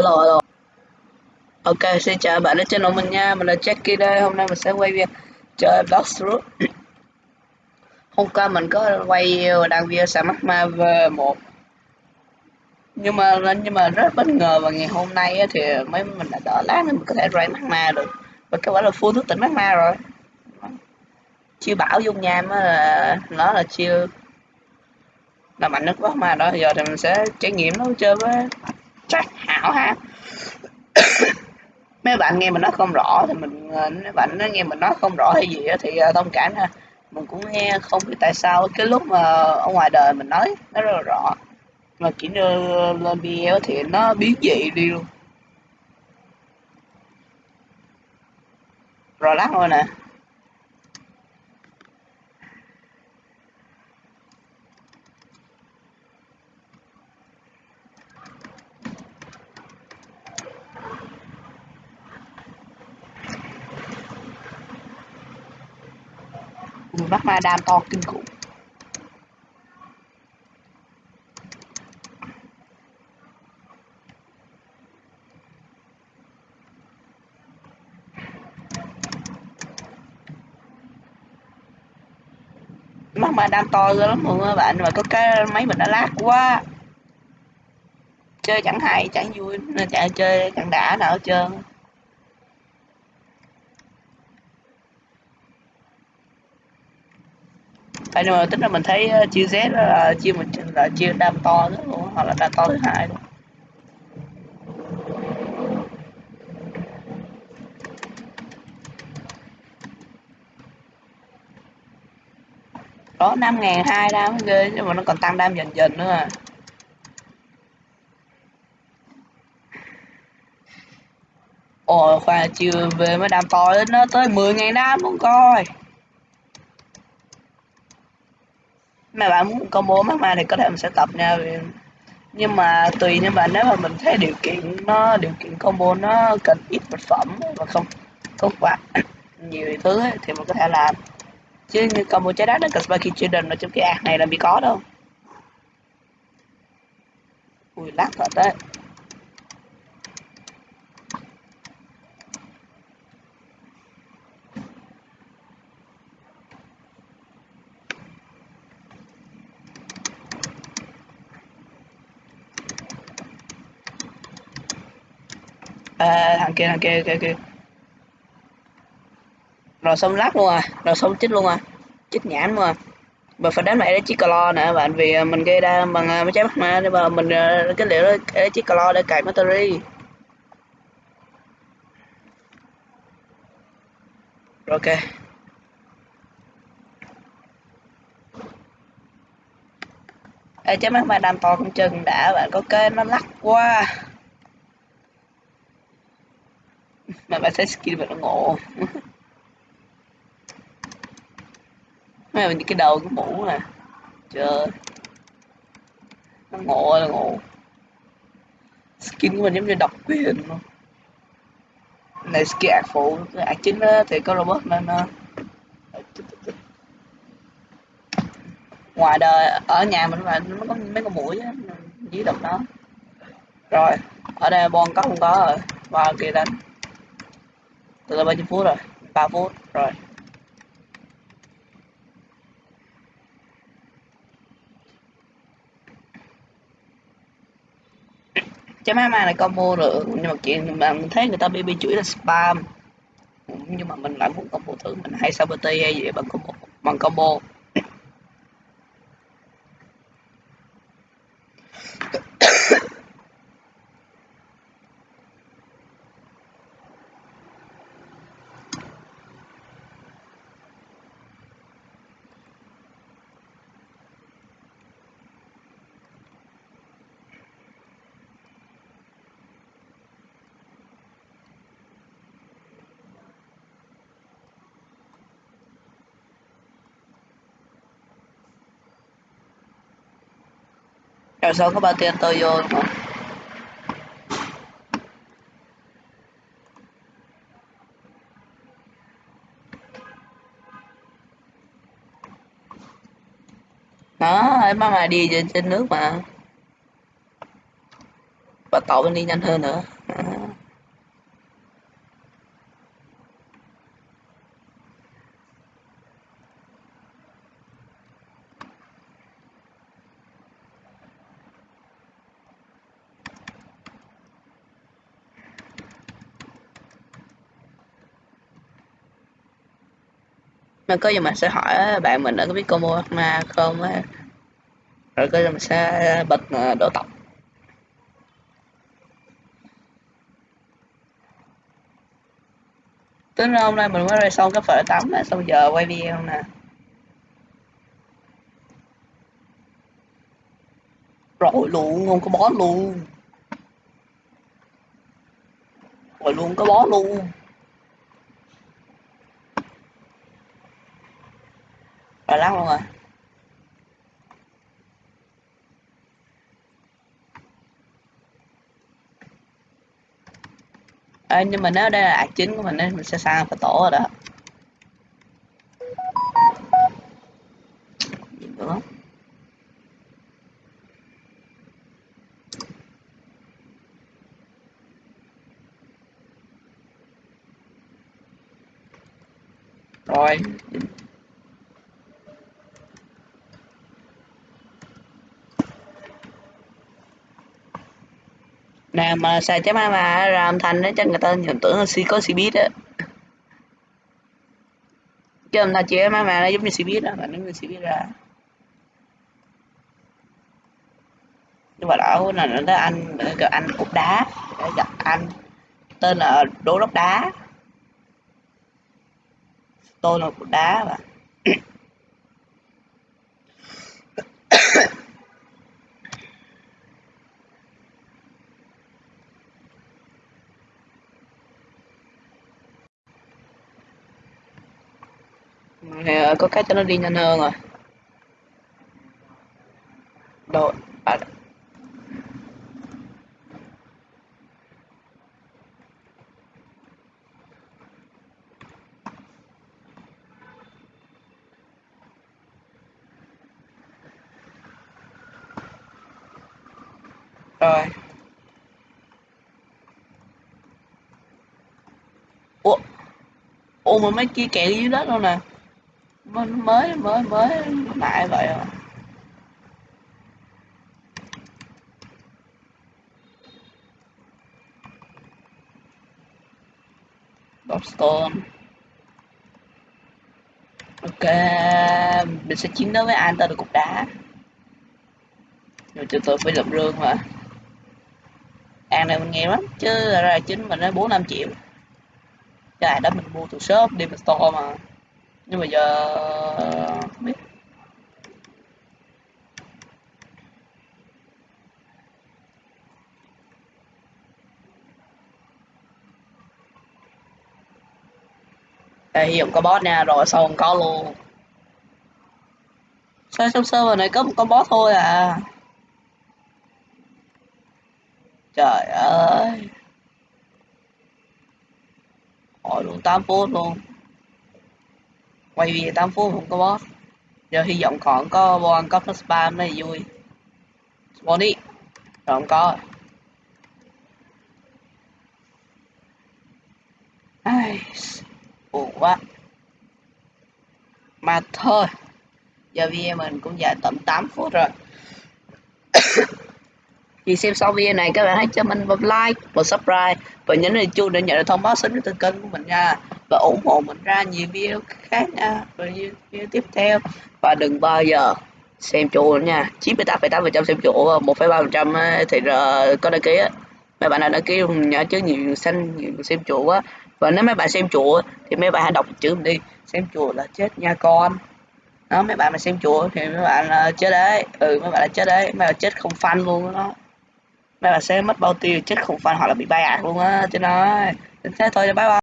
Hello, hello. Ok, xin chào bạn đến channel mình nha. Mình là Jackie đây. Hôm nay mình sẽ quay video chơi Blox Root. Hôm qua mình có quay đăng video xả mắt ma V1 nhưng mà nhưng mà rất bất ngờ và ngày hôm nay thì mấy mình đã đỡ lát nên mình có thể ray mắt ma được và kết quả là full thức tỉnh mắt ma rồi chiêu bảo dung nham là nó là chiêu là mạnh nhất bắt ma đó giờ thì mình sẽ trải nghiệm nó chơi với chắc hảo ha. Mấy bạn nghe mình nói không rõ thì mình ờ, mấy bạn nó nghe mình nói không rõ hay gì thì ờ, thông cảm ha. Mình cũng nghe không biết tại sao cái lúc mà ở ngoài đời mình nói, nó rất là rõ. Mà chỉ lên video thì nó biến dị đi luôn. Rồi lát thôi nè. Mắt ma đam to kinh khủng. Mắt ma đam to lắm mọi người bạn, mà có cái máy mình đã lát quá. Chơi chẳng hay, chẳng vui, nên chạy chơi chẳng đã nào hết trơn. Tại nhưng mà tính là mình thấy ờ, Z ờ, là chia mình là chia đam to nữa luôn hoặc là đam to thứ hai luôn. Đó năm ngàn hai đam ghê nhưng mà nó còn tăng đam dần dần nữa à. Ồ khoan chưa về mới đam to đến nó tới 10 ngàn đam luôn coi. Mà bạn muốn combo mắc ma thì có thể mình sẽ tập nha. Nhưng mà tùy nhưng mà nếu mà mình thấy điều kiện nó điều kiện combo nó cần ít vật phẩm và không không quá nhiều thứ ấy, thì mình có thể làm. Chứ như combo trái đá nó cần Sparky Children ở trong cái ạc này là bị có đâu. Ui lát thật đấy. À, thằng kia thằng kia kia kia. Rồi xong lát luôn à. Rồi xong chích luôn à. Chích nhãn luôn à. Và phải đánh lại để chiếc clo nè bạn vì à, mình gây ra bằng à, mấy trái mắt ma nhưng mà mình à, cái liệu đó để chiếc clo để cài battery. Rồi ok. Ê, trái mắt ma đam to con chừng đã bạn có kê nó lắc quá mà bạn sẽ skin mà nó ngộ. Mấy mình cái đầu cái mũ nè. Trời. Nó ngộ là ngộ. Skin của mình giống như độc quyền luôn này skin ạc phụ ạc chính thì có robot nên nó ngoài đời, ở nhà mình là nó có mấy con mũi á, dưới độc nó rồi, ở đây bon có không có rồi. Vào kia đánh từ là bao nhiêu phút rồi? 3 phút, rồi. Chấm hai này combo được, nhưng mà chuyện mà thấy người ta bb chửi là spam. Nhưng mà mình lại muốn combo thử, mình hay sao bt hay gì bằng combo bằng combo. Rồi sau có bao tiền tôi vô đúng không đó em mà đi trên, nước mà. Và tàu bên đi nhanh hơn nữa. À. mà có gì mình sẽ hỏi bạn mình đã có biết combo ma không á? Rồi có gì mình sẽ bật ờ, đổ tóc. Tính ra hôm nay mình mới ra xong cái phở tắm nè xong giờ quay video nè. Rồi luôn không có bó luôn. Rồi luôn có bó luôn. Rồi lắc luôn rồi. À, nhưng mà nếu đây là ạc chính của mình nên mình sẽ sang phải tổ rồi đó nữa rồi mà xài chấm mà ra âm thanh đó, chắc người ta nhầm tưởng là si có si biết á. Chứ âm thanh chỉ máy mà nó giống như si biết đó mà nó như si biết ra. Nhưng mà đó là nó anh gặp anh cục đá, gặp anh, tên là đố lốc đá. Tôi là cục đá mà. Thì có cách cho nó đi nhanh hơn rồi đội à, rồi. Ủa ủa mà mấy kia kẹt dưới đất luôn nè? Mới mới mới mới lại vậy à. Bobstone ok, mình sẽ chiến đấu với anh ta được cục đá. Rồi cho tôi phải lập rương mà. Anh này mình nghèo lắm, chứ ra chính mình nó bốn năm triệu. Cái đó mình mua từ shop, đi store mà nhưng mà giờ, không biết. Đây hiểu có boss nha, rồi sau không có luôn. Sao trong server này có một con boss thôi à? Trời ơi. Hỏi luôn 8 phút luôn quay video 8 phút không có boss, giờ hy vọng còn có bon có plus spam này vui. Spawn đi rồi không có ai, buồn quá. Mà thôi, giờ video mình cũng dài tầm 8 phút rồi. Thì xem xong video này, các bạn hãy cho mình một like một subscribe. Và nhấn vào chuông để nhận được thông báo sớm nhất từ kênh của mình nha và ủng hộ mình ra nhiều video khác nha. Và video tiếp theo. Và đừng bao giờ xem chùa nha. 98,8 phần trăm xem chủ 1,3 ờ, phần trăm ờ, thì ờ, có đăng ký á. Mấy bạn nào đăng ký nhớ chứ nhiều xanh nhiều xem chùa á và nếu mấy bạn xem chùa thì mấy bạn hãy đọc chữ mình đi. Xem chùa là chết nha con. Đó mấy bạn mà xem chùa thì mấy bạn là chết đấy. Ừ mấy bạn là chết đấy. Mấy bạn chết không phanh luôn đó. Mấy bạn sẽ mất bao tiêu chết không phanh hoặc là bị bay ạc luôn á. Chứ nói thế thôi bye bye.